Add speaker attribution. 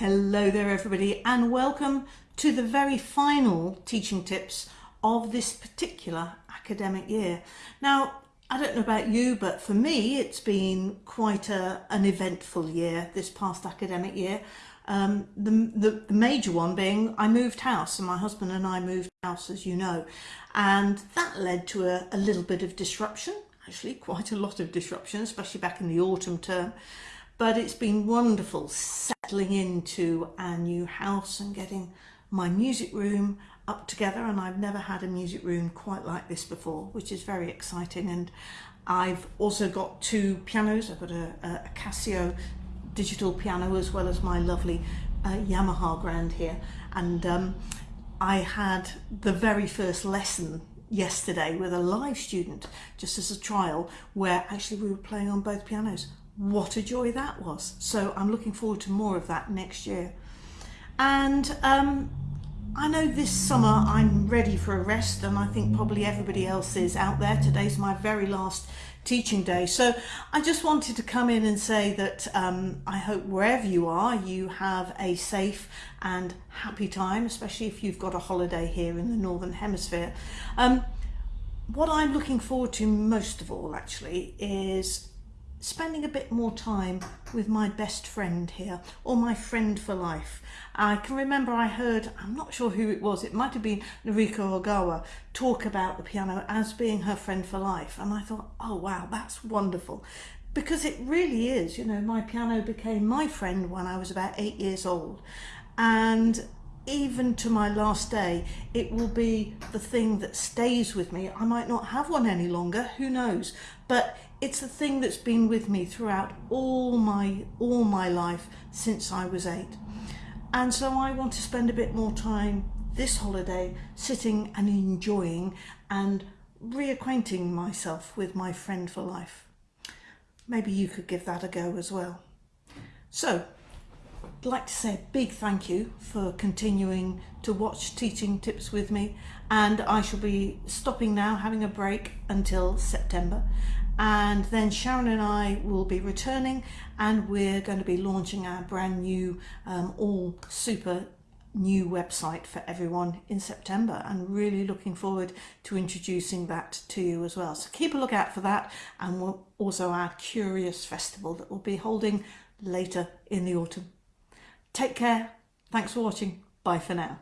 Speaker 1: Hello there everybody and welcome to the very final teaching tips of this particular academic year. Now I don't know about you but for me it's been quite a, an eventful year this past academic year. Um, the, the, the major one being I moved house and my husband and I moved house as you know and that led to a, a little bit of disruption actually quite a lot of disruption especially back in the autumn term but it's been wonderful settling into our new house and getting my music room up together and I've never had a music room quite like this before which is very exciting. And I've also got two pianos. I've got a, a Casio digital piano as well as my lovely uh, Yamaha grand here. And um, I had the very first lesson yesterday with a live student just as a trial where actually we were playing on both pianos what a joy that was. So I'm looking forward to more of that next year. And um, I know this summer I'm ready for a rest and I think probably everybody else is out there. Today's my very last teaching day. So I just wanted to come in and say that um, I hope wherever you are, you have a safe and happy time, especially if you've got a holiday here in the Northern Hemisphere. Um, what I'm looking forward to most of all actually is spending a bit more time with my best friend here or my friend for life. I can remember I heard, I'm not sure who it was, it might have been Noriko Ogawa talk about the piano as being her friend for life. And I thought oh wow that's wonderful. Because it really is you know my piano became my friend when I was about eight years old. And even to my last day, it will be the thing that stays with me. I might not have one any longer, who knows? But it's the thing that's been with me throughout all my all my life since I was eight. And so I want to spend a bit more time this holiday sitting and enjoying and reacquainting myself with my friend for life. Maybe you could give that a go as well. So Like to say a big thank you for continuing to watch teaching tips with me and I shall be stopping now having a break until September and then Sharon and I will be returning and we're going to be launching our brand new um, all super new website for everyone in September and really looking forward to introducing that to you as well. So keep a look out for that and we'll also our Curious Festival that we'll be holding later in the autumn. Take care. Thanks for watching. Bye for now.